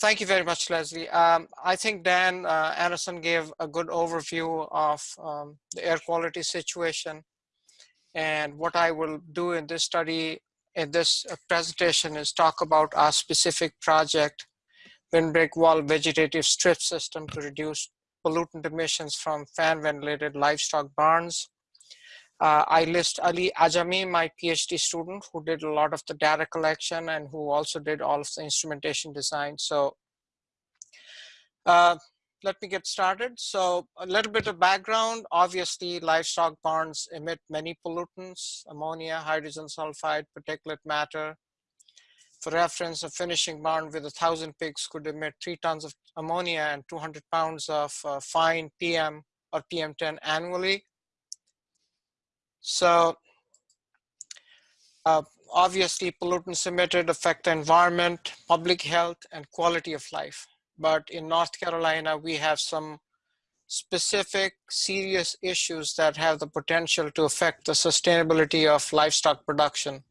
thank you very much, Leslie. Um, I think Dan uh, Anderson gave a good overview of um, the air quality situation. And what I will do in this study, in this presentation is talk about our specific project, windbreak wall vegetative strip system to reduce pollutant emissions from fan ventilated livestock barns. Uh, I list Ali Ajami, my PhD student, who did a lot of the data collection and who also did all of the instrumentation design. So uh, let me get started. So a little bit of background. Obviously, livestock barns emit many pollutants, ammonia, hydrogen sulfide, particulate matter. For reference, a finishing barn with a thousand pigs could emit three tons of ammonia and 200 pounds of uh, fine PM or PM10 annually. So uh, obviously pollutants emitted affect the environment, public health, and quality of life. But in North Carolina, we have some specific serious issues that have the potential to affect the sustainability of livestock production.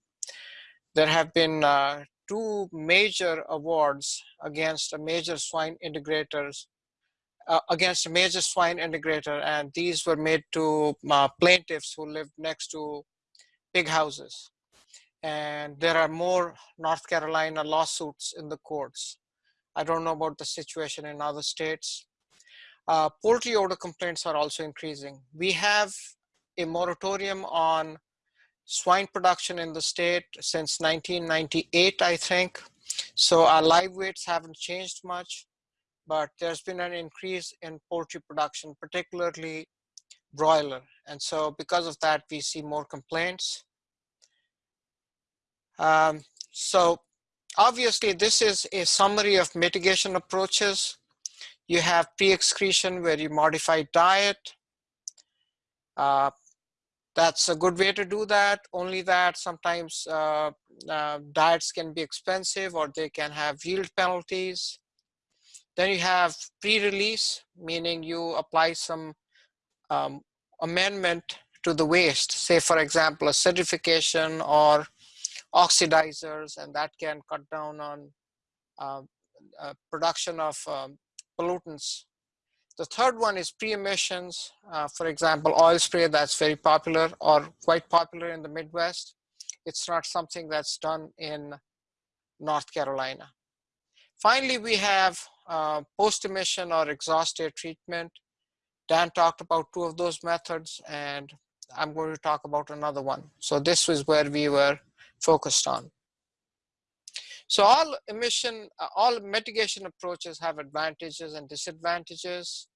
There have been uh, two major awards against major swine integrators uh, against a major swine integrator and these were made to uh, plaintiffs who lived next to pig houses and there are more North Carolina lawsuits in the courts. I don't know about the situation in other states. Uh, poultry odor complaints are also increasing. We have a moratorium on swine production in the state since 1998, I think. So our live weights haven't changed much but there's been an increase in poultry production, particularly broiler. And so because of that, we see more complaints. Um, so obviously this is a summary of mitigation approaches. You have pre-excretion where you modify diet. Uh, that's a good way to do that. Only that sometimes uh, uh, diets can be expensive or they can have yield penalties. Then you have pre-release, meaning you apply some um, amendment to the waste, say for example, acidification or oxidizers, and that can cut down on uh, uh, production of um, pollutants. The third one is pre-emissions, uh, for example, oil spray that's very popular or quite popular in the Midwest. It's not something that's done in North Carolina. Finally, we have uh, post-emission or exhaust air treatment. Dan talked about two of those methods and I'm going to talk about another one. So this was where we were focused on. So all emission, uh, all mitigation approaches have advantages and disadvantages.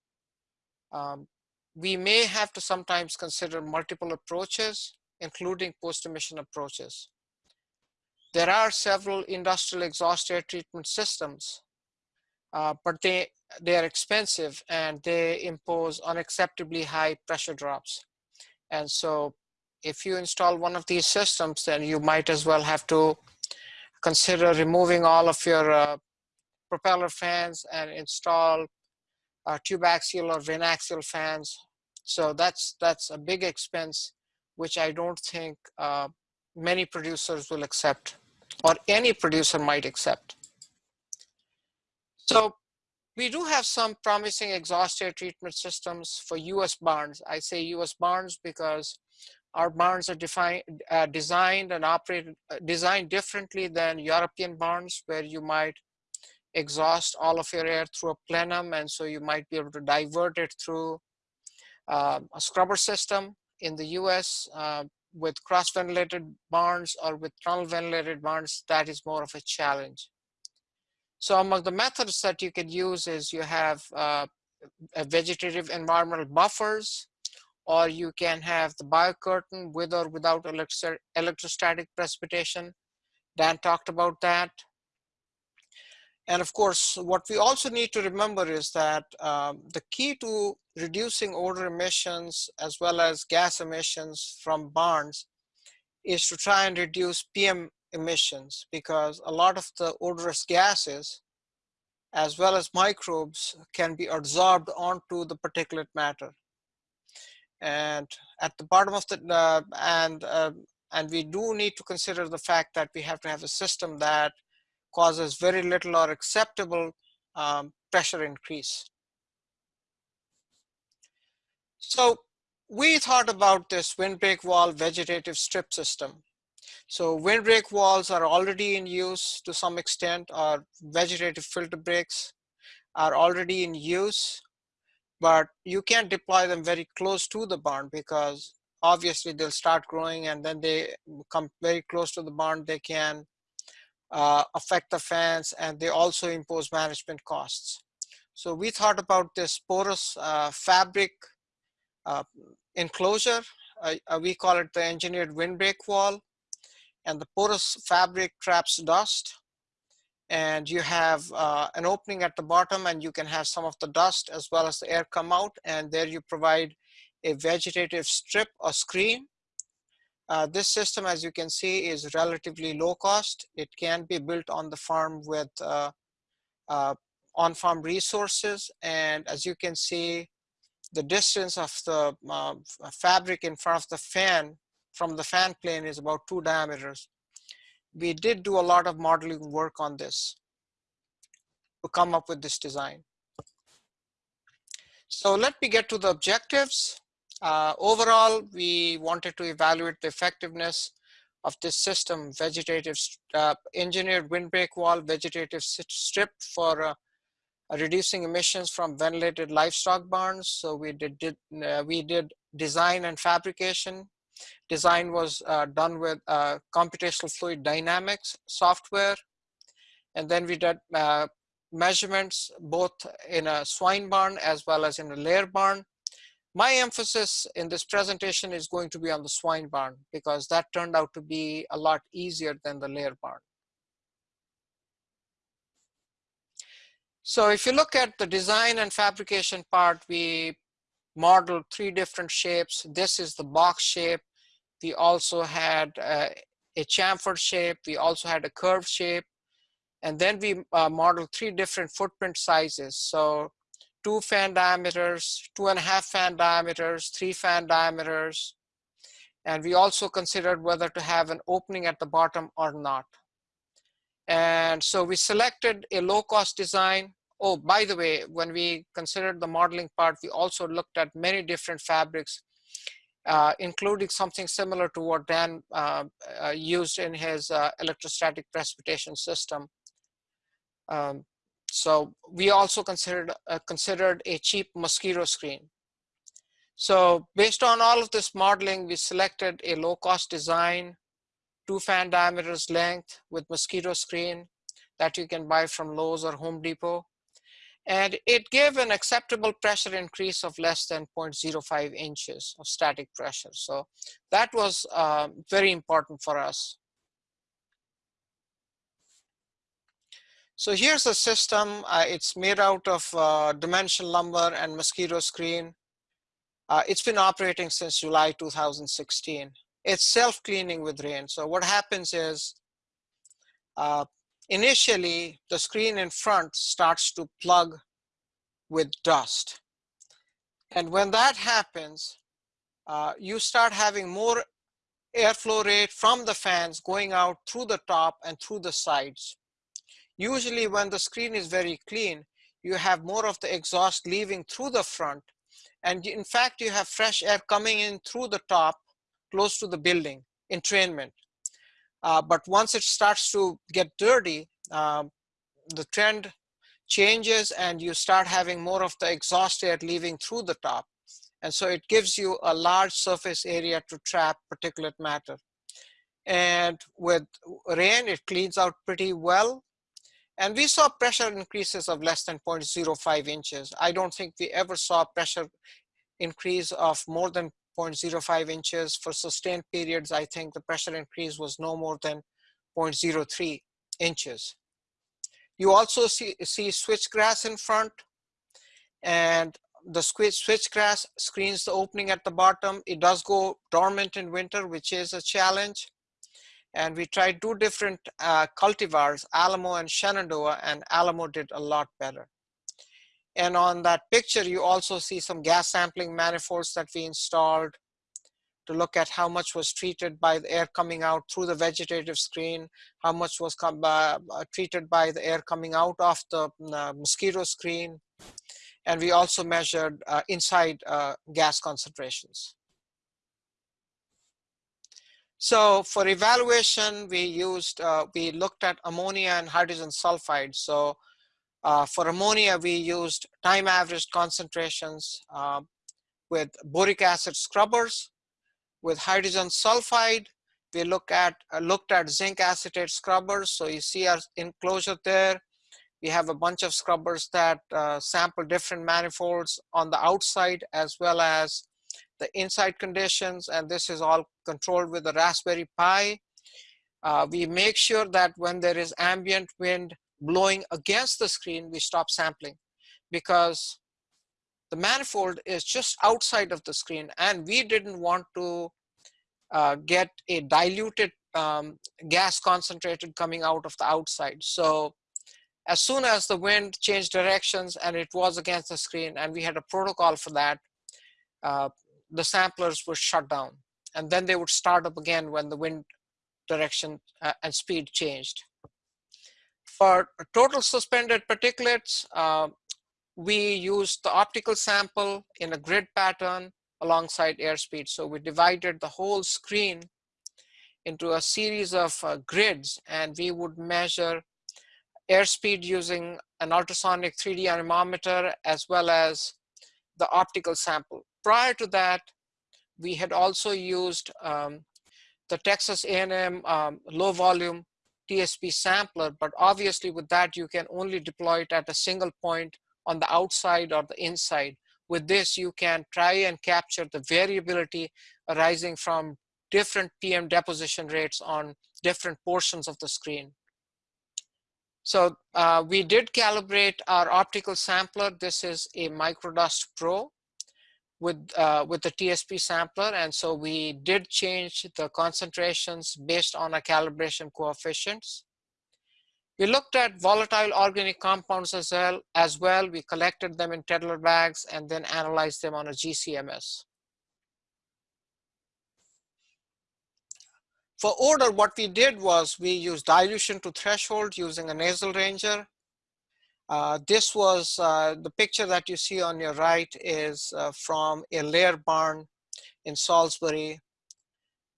Um, we may have to sometimes consider multiple approaches, including post-emission approaches. There are several industrial exhaust air treatment systems uh, but they they are expensive and they impose unacceptably high pressure drops. And so if you install one of these systems, then you might as well have to consider removing all of your uh, propeller fans and install uh, tube axial or vane axial fans. So that's, that's a big expense, which I don't think uh, many producers will accept or any producer might accept. So we do have some promising exhaust air treatment systems for US barns. I say US barns because our barns are defined, uh, designed and operated, uh, designed differently than European barns where you might exhaust all of your air through a plenum and so you might be able to divert it through uh, a scrubber system. In the US, uh, with cross-ventilated barns or with tunnel ventilated barns, that is more of a challenge. So among the methods that you could use is you have uh, vegetative environmental buffers, or you can have the biocurtain with or without electrostatic precipitation. Dan talked about that. And of course, what we also need to remember is that um, the key to reducing odor emissions as well as gas emissions from barns is to try and reduce PM emissions because a lot of the odorous gases as well as microbes can be absorbed onto the particulate matter. And at the bottom of the, uh, and, uh, and we do need to consider the fact that we have to have a system that causes very little or acceptable um, pressure increase. So we thought about this windbreak wall vegetative strip system. So windbreak walls are already in use to some extent, or vegetative filter breaks are already in use, but you can't deploy them very close to the barn because obviously they'll start growing and then they come very close to the barn, they can uh, affect the fans and they also impose management costs. So we thought about this porous uh, fabric enclosure. Uh, uh, we call it the engineered windbreak wall and the porous fabric traps dust and you have uh, an opening at the bottom and you can have some of the dust as well as the air come out and there you provide a vegetative strip or screen. Uh, this system as you can see is relatively low cost. It can be built on the farm with uh, uh on-farm resources and as you can see the distance of the uh, fabric in front of the fan from the fan plane is about two diameters. We did do a lot of modeling work on this to come up with this design. So let me get to the objectives. Uh, overall, we wanted to evaluate the effectiveness of this system, vegetative uh, engineered windbreak wall, vegetative strip for uh, reducing emissions from ventilated livestock barns. So we did, did uh, we did design and fabrication Design was uh, done with uh, computational fluid dynamics software. And then we did uh, measurements both in a swine barn as well as in a layer barn. My emphasis in this presentation is going to be on the swine barn because that turned out to be a lot easier than the layer barn. So if you look at the design and fabrication part, we modeled three different shapes. This is the box shape. We also had uh, a chamfer shape. We also had a curved shape. And then we uh, modeled three different footprint sizes. So two fan diameters, two and a half fan diameters, three fan diameters. And we also considered whether to have an opening at the bottom or not. And so we selected a low cost design Oh, by the way, when we considered the modeling part, we also looked at many different fabrics, uh, including something similar to what Dan uh, uh, used in his uh, electrostatic precipitation system. Um, so we also considered, uh, considered a cheap mosquito screen. So based on all of this modeling, we selected a low cost design, two fan diameters length with mosquito screen that you can buy from Lowe's or Home Depot and it gave an acceptable pressure increase of less than 0.05 inches of static pressure. So that was uh, very important for us. So here's a system. Uh, it's made out of uh, dimension lumber and mosquito screen. Uh, it's been operating since July 2016. It's self-cleaning with rain. So what happens is uh, initially the screen in front starts to plug with dust. And when that happens, uh, you start having more airflow rate from the fans going out through the top and through the sides. Usually when the screen is very clean, you have more of the exhaust leaving through the front. And in fact, you have fresh air coming in through the top, close to the building, entrainment. Uh, but once it starts to get dirty, uh, the trend changes and you start having more of the exhaust air leaving through the top. And so it gives you a large surface area to trap particulate matter. And with rain, it cleans out pretty well. And we saw pressure increases of less than 0.05 inches. I don't think we ever saw pressure increase of more than 0.05 inches for sustained periods. I think the pressure increase was no more than 0.03 inches. You also see, see switchgrass in front and the switchgrass screens the opening at the bottom. It does go dormant in winter, which is a challenge. And we tried two different uh, cultivars, Alamo and Shenandoah, and Alamo did a lot better. And on that picture, you also see some gas sampling manifolds that we installed. to look at how much was treated by the air coming out through the vegetative screen, how much was uh, treated by the air coming out of the uh, mosquito screen. And we also measured uh, inside uh, gas concentrations. So for evaluation, we used, uh, we looked at ammonia and hydrogen sulfide. So uh, for ammonia, we used time averaged concentrations with boric acid scrubbers with hydrogen sulfide, we look at uh, looked at zinc acetate scrubbers. So you see our enclosure there. We have a bunch of scrubbers that uh, sample different manifolds on the outside as well as the inside conditions. And this is all controlled with the Raspberry Pi. Uh, we make sure that when there is ambient wind blowing against the screen, we stop sampling because the manifold is just outside of the screen and we didn't want to uh, get a diluted um, gas concentrated coming out of the outside. So as soon as the wind changed directions and it was against the screen and we had a protocol for that, uh, the samplers were shut down and then they would start up again when the wind direction uh, and speed changed. For total suspended particulates, uh, we used the optical sample in a grid pattern alongside airspeed. So we divided the whole screen into a series of uh, grids and we would measure airspeed using an ultrasonic 3D anemometer as well as the optical sample. Prior to that, we had also used um, the Texas A&M um, low volume TSP sampler, but obviously with that you can only deploy it at a single point on the outside or the inside. With this, you can try and capture the variability arising from different PM deposition rates on different portions of the screen. So uh, we did calibrate our optical sampler. This is a Microdust Pro with, uh, with the TSP sampler. And so we did change the concentrations based on our calibration coefficients. We looked at volatile organic compounds as well. As well, we collected them in Tedlar bags and then analyzed them on a GCMS. For odor, what we did was we used dilution to threshold using a nasal ranger. Uh, this was uh, the picture that you see on your right is uh, from a layer barn in Salisbury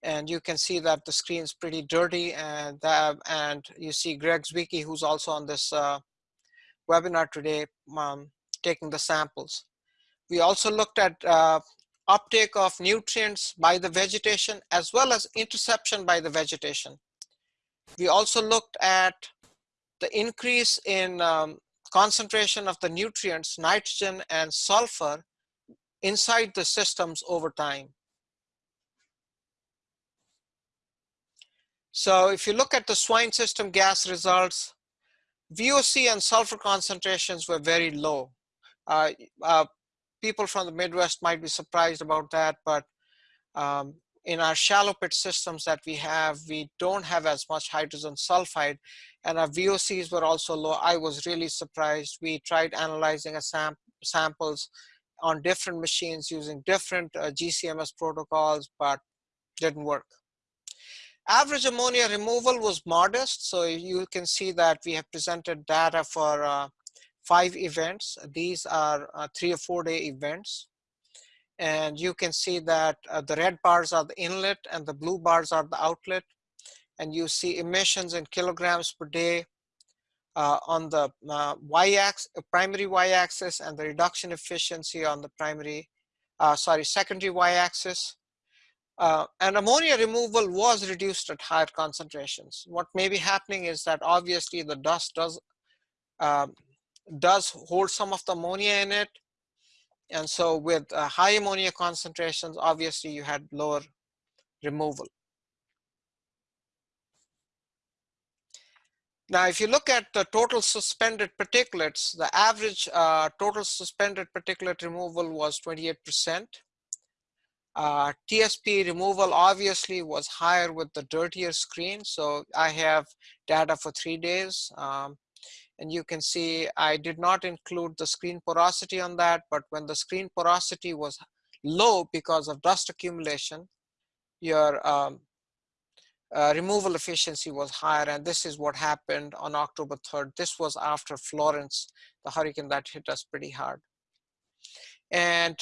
and you can see that the screen is pretty dirty and that, and you see Greg Zwicky who's also on this uh, webinar today um, taking the samples. We also looked at uh, uptake of nutrients by the vegetation as well as interception by the vegetation. We also looked at the increase in um, concentration of the nutrients, nitrogen and sulfur inside the systems over time. So if you look at the swine system gas results, VOC and sulfur concentrations were very low. Uh, uh, people from the Midwest might be surprised about that, but um, in our shallow pit systems that we have, we don't have as much hydrogen sulfide and our VOCs were also low. I was really surprised. We tried analyzing a sam samples on different machines using different uh, GCMS protocols, but didn't work. Average ammonia removal was modest. So you can see that we have presented data for uh, five events. These are uh, three or four day events. And you can see that uh, the red bars are the inlet and the blue bars are the outlet. And you see emissions in kilograms per day uh, on the uh, y-axis, primary y-axis and the reduction efficiency on the primary, uh, sorry, secondary y-axis. Uh, and ammonia removal was reduced at higher concentrations. What may be happening is that obviously the dust does, uh, does hold some of the ammonia in it. And so with uh, high ammonia concentrations, obviously you had lower removal. Now, if you look at the total suspended particulates, the average uh, total suspended particulate removal was 28%. Uh, TSP removal obviously was higher with the dirtier screen. So I have data for three days. Um, and you can see I did not include the screen porosity on that, but when the screen porosity was low because of dust accumulation, your um, uh, removal efficiency was higher. And this is what happened on October 3rd. This was after Florence, the hurricane that hit us pretty hard. And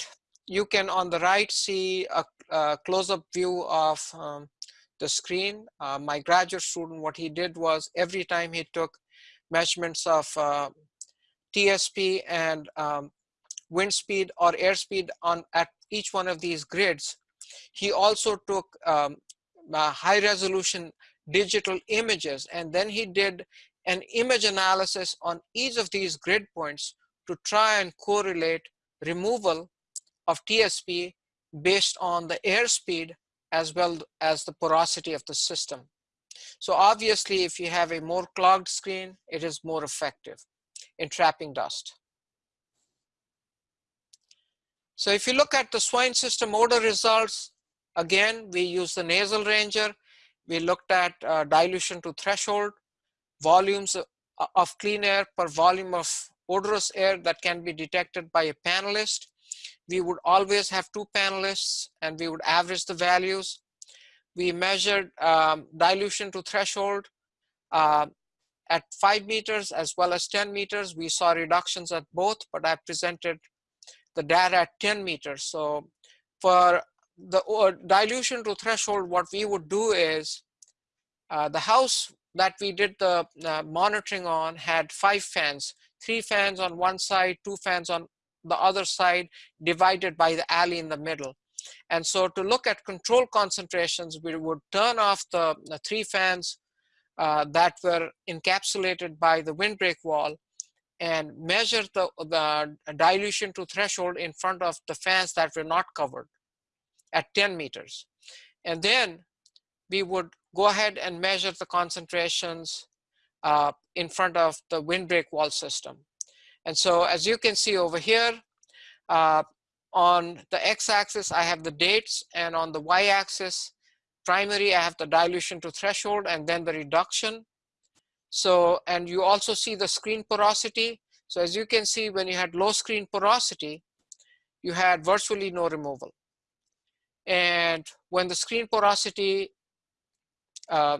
you can on the right see a, a close-up view of um, the screen. Uh, my graduate student, what he did was every time he took measurements of uh, TSP and um, wind speed or airspeed on at each one of these grids, he also took um, high resolution digital images and then he did an image analysis on each of these grid points to try and correlate removal of TSP based on the airspeed as well as the porosity of the system. So obviously, if you have a more clogged screen, it is more effective in trapping dust. So if you look at the swine system odor results, again, we use the nasal ranger. We looked at uh, dilution to threshold, volumes of clean air per volume of odorous air that can be detected by a panelist we would always have two panelists and we would average the values. We measured um, dilution to threshold uh, at five meters as well as 10 meters. We saw reductions at both, but I presented the data at 10 meters. So for the uh, dilution to threshold, what we would do is uh, the house that we did the uh, monitoring on had five fans, three fans on one side, two fans on the other side divided by the alley in the middle. And so to look at control concentrations, we would turn off the, the three fans uh, that were encapsulated by the windbreak wall and measure the, the dilution to threshold in front of the fans that were not covered at 10 meters. And then we would go ahead and measure the concentrations uh, in front of the windbreak wall system. And so as you can see over here, uh, on the x-axis, I have the dates, and on the y-axis, primary, I have the dilution to threshold, and then the reduction. So, and you also see the screen porosity. So as you can see, when you had low screen porosity, you had virtually no removal. And when the screen porosity, uh,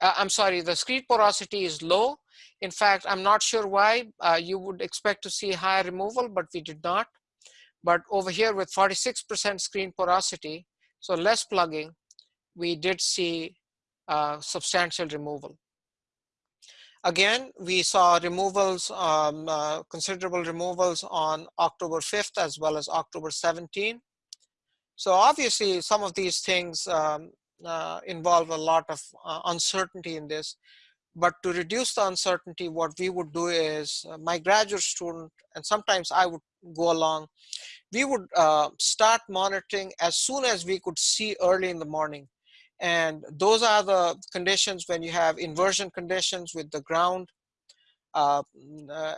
uh I'm sorry, the screen porosity is low, in fact, I'm not sure why uh, you would expect to see higher removal, but we did not. But over here with 46% screen porosity, so less plugging, we did see uh, substantial removal. Again, we saw removals, um, uh, considerable removals on October 5th as well as October 17. So obviously some of these things um, uh, involve a lot of uh, uncertainty in this. But to reduce the uncertainty, what we would do is uh, my graduate student, and sometimes I would go along, we would uh, start monitoring as soon as we could see early in the morning. And those are the conditions when you have inversion conditions with the ground, uh, uh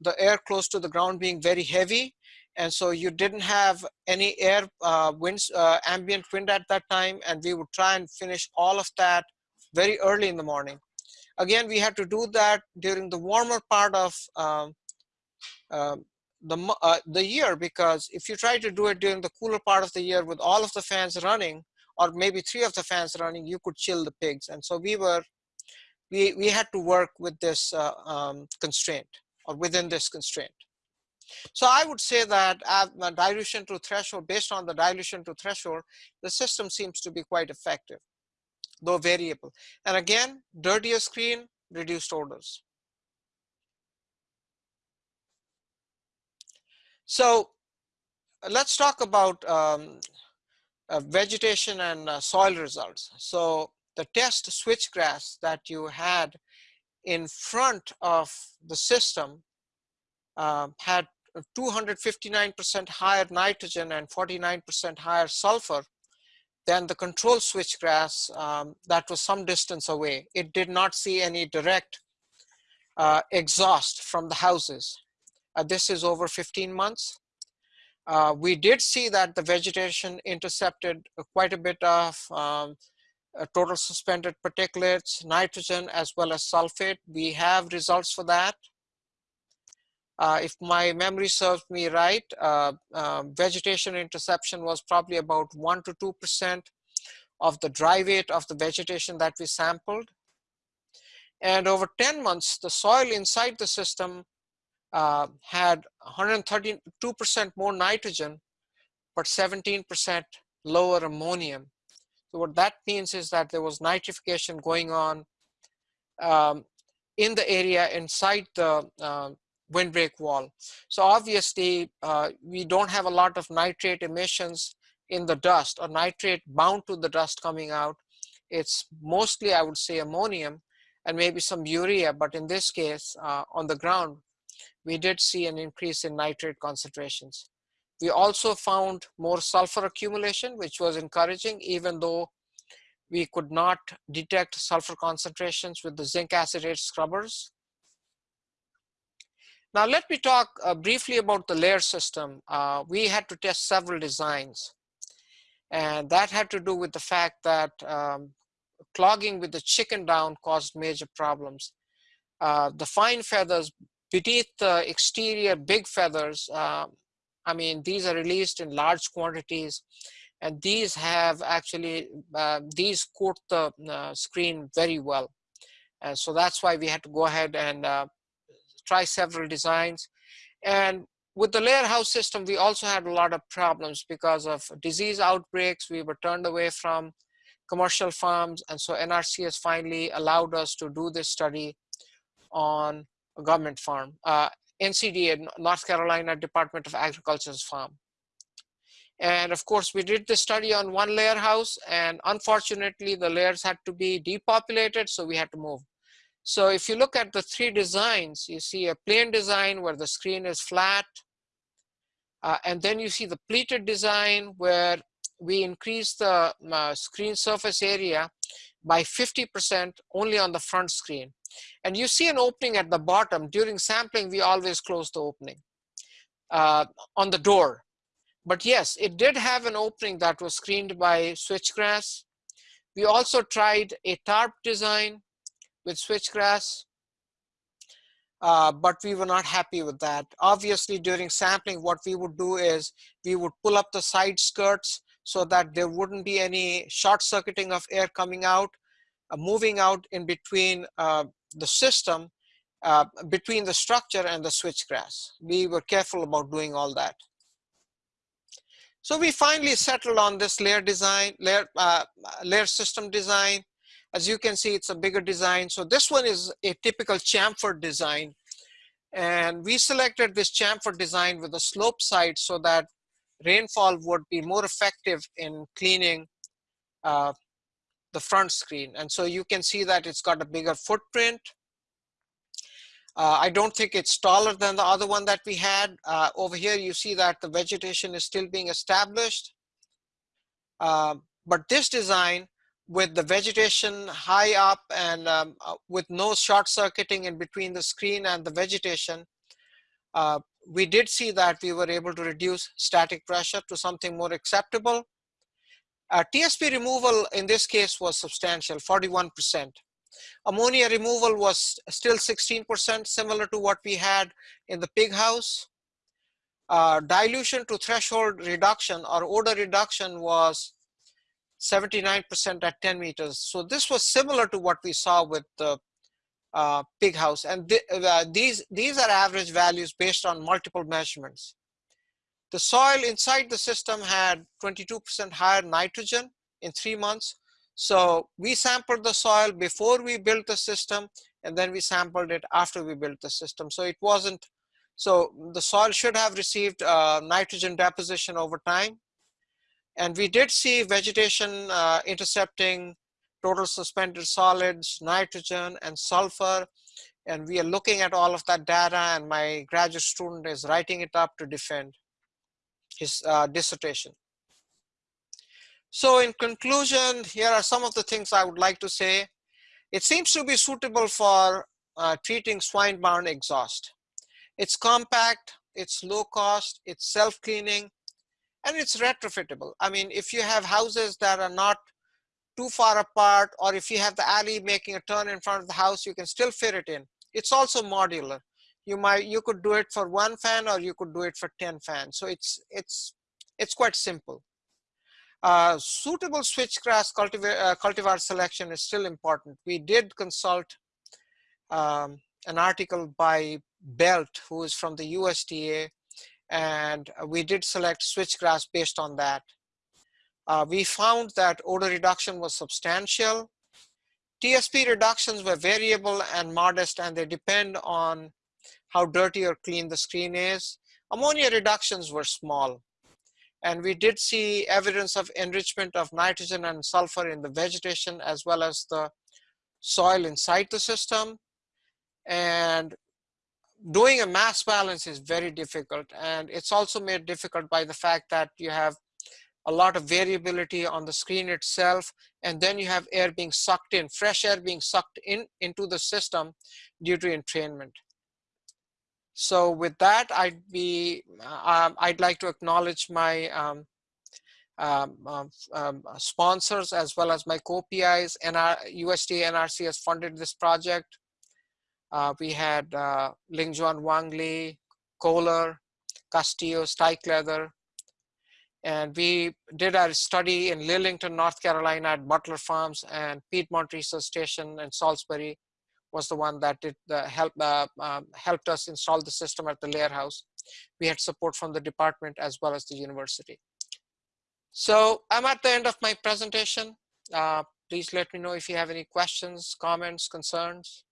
the air close to the ground being very heavy. And so you didn't have any air uh, winds, uh, ambient wind at that time. And we would try and finish all of that very early in the morning. Again, we had to do that during the warmer part of uh, the, uh, the year because if you try to do it during the cooler part of the year with all of the fans running or maybe three of the fans running, you could chill the pigs. And so we were, we, we had to work with this uh, um, constraint or within this constraint. So I would say that dilution to threshold, based on the dilution to threshold, the system seems to be quite effective though variable. And again, dirtier screen, reduced odors. So let's talk about um, uh, vegetation and uh, soil results. So the test switchgrass that you had in front of the system uh, had 259% higher nitrogen and 49% higher sulfur than the control switchgrass um, that was some distance away. It did not see any direct uh, exhaust from the houses. Uh, this is over 15 months. Uh, we did see that the vegetation intercepted quite a bit of um, total suspended particulates, nitrogen, as well as sulfate. We have results for that. Uh, if my memory serves me right, uh, uh, vegetation interception was probably about 1 to 2% of the dry weight of the vegetation that we sampled. And over 10 months, the soil inside the system uh, had 132% more nitrogen, but 17% lower ammonium. So what that means is that there was nitrification going on um, in the area inside the uh, windbreak wall. So obviously, uh, we don't have a lot of nitrate emissions in the dust or nitrate bound to the dust coming out. It's mostly, I would say, ammonium and maybe some urea, but in this case, uh, on the ground, we did see an increase in nitrate concentrations. We also found more sulfur accumulation, which was encouraging, even though we could not detect sulfur concentrations with the zinc acetate scrubbers. Now let me talk uh, briefly about the layer system. Uh, we had to test several designs. And that had to do with the fact that um, clogging with the chicken down caused major problems. Uh, the fine feathers beneath the exterior big feathers, uh, I mean, these are released in large quantities and these have actually, uh, these coat the uh, screen very well. And so that's why we had to go ahead and uh, try several designs. And with the layer house system, we also had a lot of problems because of disease outbreaks. We were turned away from commercial farms. And so NRCS finally allowed us to do this study on a government farm, uh, NCDA, North Carolina Department of Agriculture's farm. And of course, we did the study on one layer house and unfortunately the layers had to be depopulated, so we had to move. So if you look at the three designs, you see a plain design where the screen is flat. Uh, and then you see the pleated design where we increase the uh, screen surface area by 50% only on the front screen. And you see an opening at the bottom. During sampling, we always close the opening uh, on the door. But yes, it did have an opening that was screened by switchgrass. We also tried a tarp design with switchgrass, uh, but we were not happy with that. Obviously, during sampling, what we would do is we would pull up the side skirts so that there wouldn't be any short circuiting of air coming out, moving out in between uh, the system, uh, between the structure and the switchgrass. We were careful about doing all that. So we finally settled on this layer design, layer, uh, layer system design. As you can see, it's a bigger design. So this one is a typical chamfer design. And we selected this chamfer design with a slope side so that rainfall would be more effective in cleaning uh, the front screen. And so you can see that it's got a bigger footprint. Uh, I don't think it's taller than the other one that we had. Uh, over here, you see that the vegetation is still being established. Uh, but this design with the vegetation high up and um, uh, with no short circuiting in between the screen and the vegetation, uh, we did see that we were able to reduce static pressure to something more acceptable. Uh, TSP removal in this case was substantial, 41%. Ammonia removal was still 16%, similar to what we had in the pig house. Uh, dilution to threshold reduction or odor reduction was 79% at 10 meters. So this was similar to what we saw with the uh, pig house. And th uh, these, these are average values based on multiple measurements. The soil inside the system had 22% higher nitrogen in three months. So we sampled the soil before we built the system, and then we sampled it after we built the system. So it wasn't, so the soil should have received uh, nitrogen deposition over time. And we did see vegetation uh, intercepting total suspended solids, nitrogen, and sulfur. And we are looking at all of that data, and my graduate student is writing it up to defend his uh, dissertation. So in conclusion, here are some of the things I would like to say. It seems to be suitable for uh, treating swine-borne exhaust. It's compact, it's low cost, it's self-cleaning, and it's retrofittable. I mean, if you have houses that are not too far apart, or if you have the alley making a turn in front of the house, you can still fit it in. It's also modular. You might, you could do it for one fan or you could do it for 10 fans. So it's, it's, it's quite simple. Uh, suitable switchgrass cultivar, uh, cultivar selection is still important. We did consult um, an article by Belt, who is from the USDA, and we did select switchgrass based on that. Uh, we found that odor reduction was substantial. TSP reductions were variable and modest, and they depend on how dirty or clean the screen is. Ammonia reductions were small. And we did see evidence of enrichment of nitrogen and sulfur in the vegetation as well as the soil inside the system. And doing a mass balance is very difficult. And it's also made difficult by the fact that you have a lot of variability on the screen itself. And then you have air being sucked in, fresh air being sucked in into the system due to entrainment. So with that, I'd be, um, I'd like to acknowledge my um, um, um, um sponsors as well as my co-PIs. NR, USDA NRC has funded this project. Uh, we had uh, Lingjuan Wang Li, Kohler, Castillo, Stikeleather, and we did our study in Lillington, North Carolina at Butler Farms and Piedmont Research Station in Salisbury was the one that did the help, uh, um, helped us install the system at the layer house. We had support from the department as well as the university. So I'm at the end of my presentation. Uh, please let me know if you have any questions, comments, concerns.